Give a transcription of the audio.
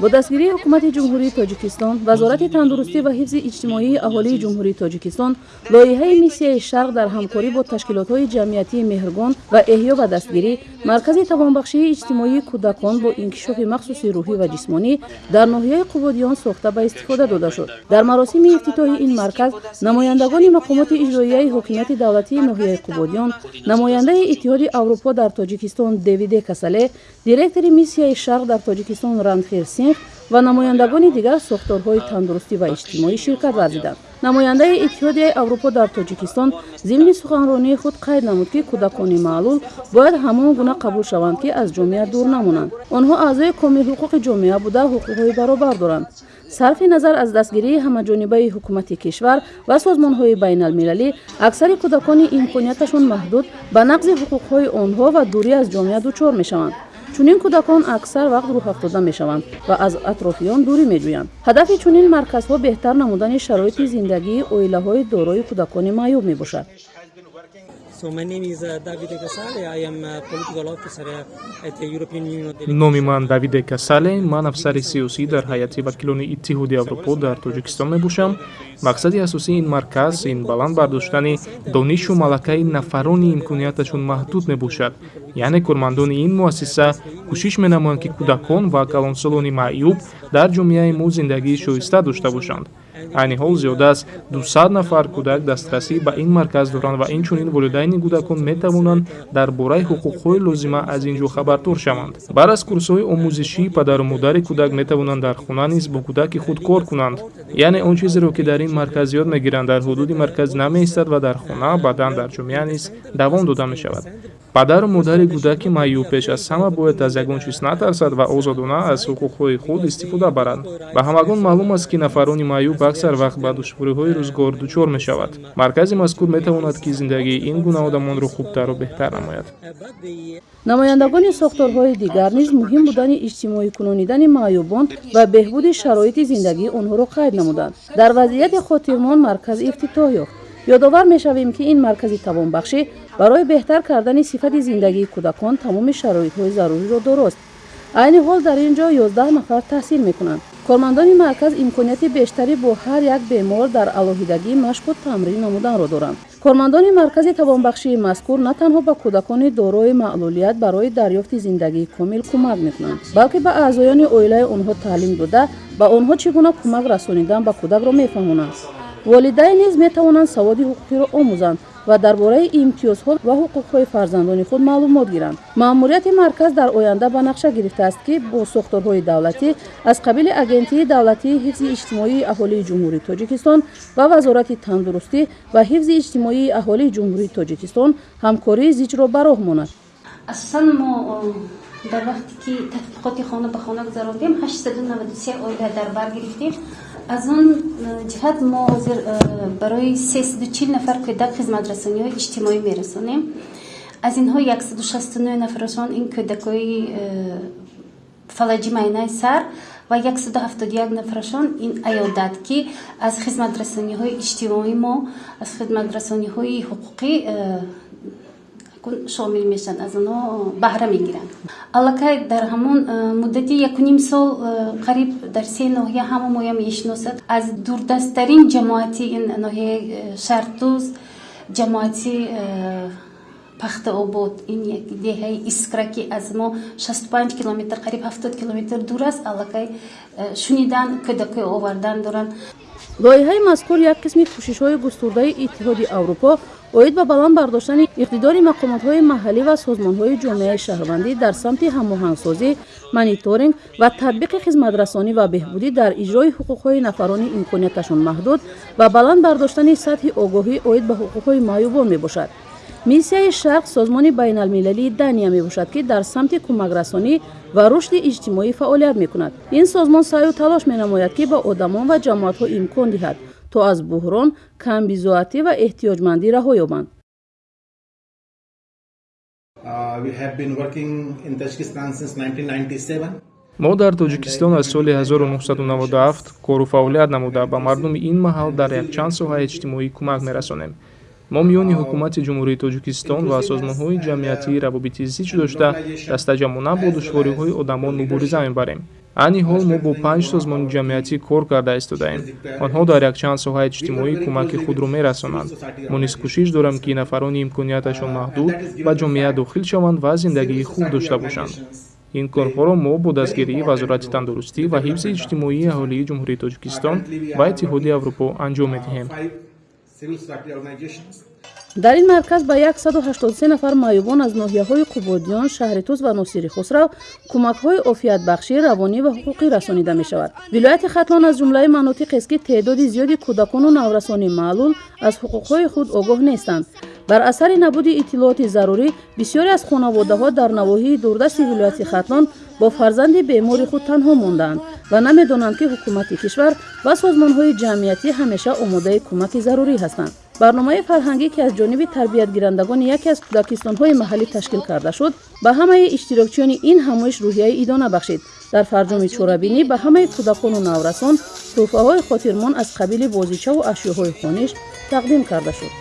бо дастгирии ҳукумати ҷумҳурии тоҷикистон вазорати тандурустӣ ва ҳифзи иҷтимоии аҳолии ҷумҳурии тоҷикистон лоиҳаи миссияи шарқ дар ҳамкорӣ бо ташкилотҳои ҷамъиятии меҳргон ва эҳё ва дастгирӣ маркази тавонбахшии иҷтимоии кӯдакон бо инкишофи махсуси рӯҳӣ ва ҷисмонӣ дар ноҳияи қубодиён сохта ба истифода дода шуд. Дар маросими ифтитоҳи ин марказ намояндагони мақомоти иҷроияи ҳокимияти давлатии ноҳияи қубодиён намояндаи иттиҳоди аврупо дар тоҷикистон девиде касале директори миссияи шарқ дар тоҷикистон ранхир синх ва намояндагони дигар сохторҳои тандурустӣ ва иҷтимоӣ ширкат варзиданд намояндаи иттиҳодияи аврупо дар тоҷикистон зимни суханронии худ қайд намуд ки кӯдакони маълул бояд ҳамон гуна қабул шаванд ки аз ҷомеа дур намонанд. Онҳо аъзои комилҳуқуқи ҷомеа буда ҳуқуқҳои баробар доранд. Сарфи назар аз дастгирии ҳамаҷонибаи ҳукумати кишвар ва созмонҳои байналмилалӣ аксари кӯдакони имконияташон маҳдуд ба нақзи ҳуқуқҳои онҳо ва дурӣ аз ҷомеа дучор мешаванд чунин кӯдакон аксар вақт рӯҳафтода мешаванд ва аз атрофиён дурӣ медӯянд ҳадафи чунин марказҳо беҳтар намудани шароити зиндагии оилаҳои дорои кӯдакони маъюб мебошад Номи ман давиде касале ман афсари сиёсӣ дар ҳайати вакилони иттиҳоди аврупо дар тоҷикистон мебошам мақсади асосии ин марказ ин баланд бардоштани донишу малакаи нафарони имконияташон маҳдуд мебошад яъне кормандони ин муассиса кӯшиш менамоянд ки кӯдакон ва калонсолони маъюб дар ҷомеаи мо зиндагии шоиста дошта бошанд айни ҳол зиёда аз 200 нафар кӯдак дастрасӣ ба ин марказ доранд ва инчунин волидайни кӯдакон метавонанд дар бораи ҳуқуқҳои лозима аз ин ҷо хабардор шаванд. Баъд аз курсҳои омӯзишӣ падару модари кӯдак метавонанд дар хона низ бо кӯдаки худ кор кунанд. Яъне он чизеро ки дар ин марказ ёд мегиранд дар ҳудуди марказ намеистад ва дар хона баъдан дар ҷомеа низ давом дода мешавад падару модари кӯдаки маъюб пеш аз ҳама бояд аз ягон чиз натарсад ва озодона аз ҳуқуқҳои худ истифода барад. Ба ҳамагон маълум аст ки нафарони маъюб аксар вақт ба душвориҳои рӯзгор дучор мешавад. Маркази мазкур метавонад ки зиндагии ин гуна одамонро хубтару беҳтар намояд. Намояндагони сохторҳои дигар низ муҳим будани иҷтимоӣ кунонидани маъюбон ва беҳбуди шароити зиндагии онҳоро қайд намуданд. Дар вазъияти хотирмон марказ ифтитоҳ ёфт. Ёдовар мешавем ки ин маркази тавонбахшӣ барои беҳтар кардани сифати зиндагии кӯдакон тамоми шароитҳои заруриро дорост. Айни ҳол дар ин ҷо 11 нафар таҳсил мекунанд. Кормандони марказ имконияти бештарӣ бо ҳар як бемор дар алоҳидагӣ машқу тамрин намуданро доранд. Кормандони маркази тавонбахшии мазкур на танҳо ба кӯдакони дорои маълулият барои дарёфти зиндагии комил кӯмак мекунанд балки ба аъзоёни оилаи онҳо таълим дода ба онҳо чӣ гуна кӯмак расонидан ба кӯдакро мефаҳмонанд. Волидайн низ метавонанд саводи ҳуқуқиро омӯзанд ва дар бораи имтиёзҳо ва ҳуқуқҳои фарзандони худ маълумот гиранд. маъмурияти марказ дар оянда ба нақша гирифтааст ки бо сохторҳои давлатӣ аз қабили агентии давлатии ҳифзи иҷтимоии аҳолии ҷумҳурии тоҷикистон ва вазорати тандурустӣ ва ҳифзи иҷтимоии аҳолии ҷумҳурии тоҷикистон ҳамкории зиҷро ба роҳ монад. Асосан мо дар вақте ки тадқиқоти хона ба хона гузарондем 893 оила дар бар гирифтем аз он ҷиҳат мо ҳозир барои сесду чил нафар кӯдак хизматрасониҳои иҷтимоӣ мерасонем. Аз инҳо яксаду шастунӯ нафарашон ин кӯдакҳои фалаҷи майнаи сар ва яксаду ҳафтоду як нафарашон ин аёдат ки аз хизматрасониҳои иҷтимоӣ мо аз хизматрасониҳои ҳуқуқӣ шомил мешаванд аз онҳо баҳра мегиранд. Аллакай дар ҳамон муддати якуним сол қариб дар се ноҳия ҳама моя мешиносад. Аз дурдасттарин ҷамоати ин ноҳияи шартуз ҷамоати пахтаобод ин як деҳаи искра ки аз мо шасту панҷ километр қариб ҳафтод километр дур аст. Аллакай шунидан кӯдакҳои овардан доранд лоиҳаи мазкур як қисми кӯшишҳои густурдаи иттиҳоди аврупо оид ба баланд бардоштани иқтидори мақомотҳои маҳаллӣ ва созмонҳои ҷомеаи шаҳрвандӣ дар самти ҳамоҳангсозӣ мониторинг ва татбиқи хизматрасонӣ ва беҳбудӣ дар иҷрои ҳуқуқҳои нафарони имконияташон маҳдуд ва баланд бардоштани сатҳи огоҳӣ оид ба ҳуқуқҳои маъюбон мебошад миссияи шарқ созмони байналмилалии дания мебошад ки дар самти кӯмакрасонӣ ва рушди иҷтимоӣ фаъолият мекунад. Ин созмон саъю талош менамояд ки ба одамон ва ҷамоатҳо имкон диҳад то аз буҳрон камбизоатӣ ва эҳтиёҷмандӣ раҳо ёбанд. Мо дар тоҷикистон аз соли 1997 кору фаъолият намуда ба мардуми ин маҳал дар якчанд соҳаи иҷтимоӣ кӯмак мерасонем мо миёни ҳукумати ҷумҳурии тоҷикистон ва созмонҳои ҷамъиятии равобити зич дошта дастаҷамона бо душвориҳои одамон мубориза мебарем айни ҳол мо бо панҷ созмони ҷамъиятӣ кор карда истодаем. Онҳо дар якчанд соҳаи иҷтимоӣ кӯмаки худро мерасонанд. Мо низ кӯшиш дорем ки нафарони имконияташон маҳдуд ба ҷомеа дохил шаванд ва зиндагии хуб дошта бошанд. Ин корҳоро мо бо дастгирии вазорати тандурустӣ ва ҳифзи иҷтимоии аҳолии ҷумҳурии тоҷикистон ва иттиҳоди аврупо анҷом медиҳем дар ин марказ ба 183 нафар маъюбон аз ноҳияҳои қубодиён шаҳритуз ва носири хусрав кӯмакҳои офиятбахшӣ равонӣ ва ҳуқуқӣ расонида мешавад. Вилояти хатлон аз ҷумлаи манотиқест ки теъдоди зиёди кӯдакону наврасони маълул аз ҳуқуқҳои худ огоҳ нестанд. Бар асари набуди иттилооти зарурӣ бисёре аз хонаводаҳо дар навоҳии дурдасти вилояти хатлон бо фарзанди бемори худ танҳо мондаанд ва намедонанд ки ҳукумати кишвар ва созмонҳои ҷамъиятӣ ҳамеша омодаи кӯмаки зарурӣ ҳастанд. барномаи фарҳангӣ ки аз ҷониби тарбиятгирандагони яке аз кӯдакистонҳои маҳаллӣ ташкил карда шуд ба ҳамаи иштирокчиёни ин ҳамоиш рӯҳияи идона бахшид. дар фарҷоми чорабинӣ ба ҳамаи кӯдакону наврасон тӯҳфаҳои хотирмон аз қабили бозичаву ашёҳои хониш тақдим карда шуд